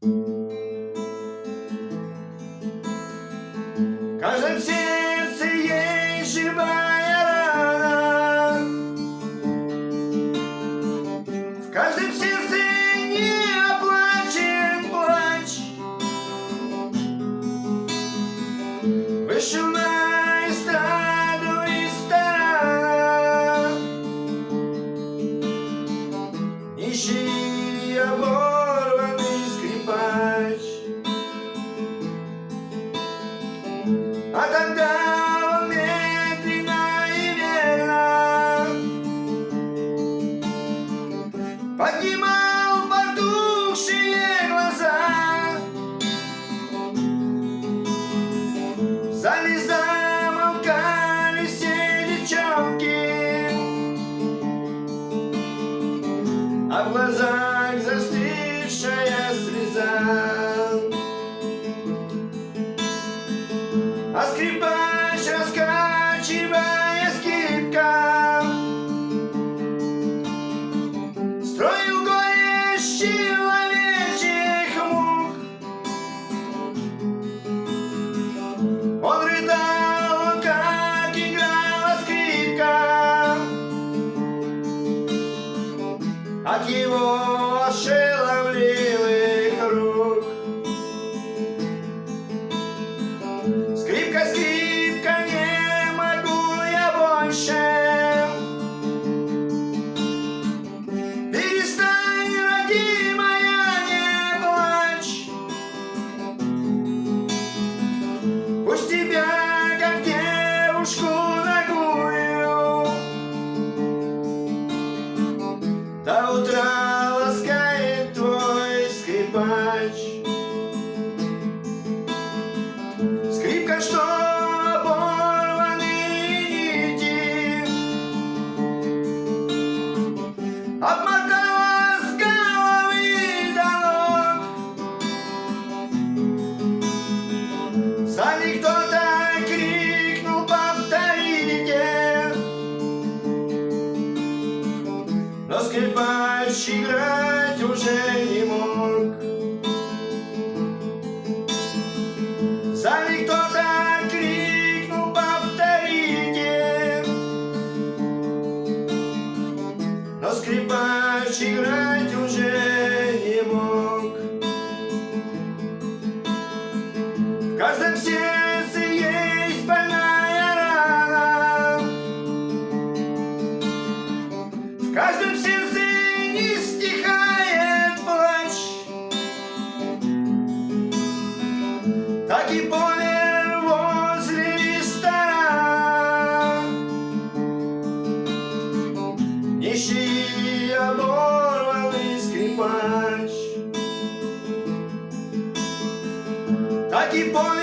В каждом сердце есть живая рана. В каждом сердце не оплачен плач. Вышел на эстраду ресторана Нищий оборванный скрипач А тогда он медленно и верно Поднимал потухшие глаза В зале を До утра ласкает твой скрипач. Скрипка, что Скрипач играть уже не мог скрипач Так и помер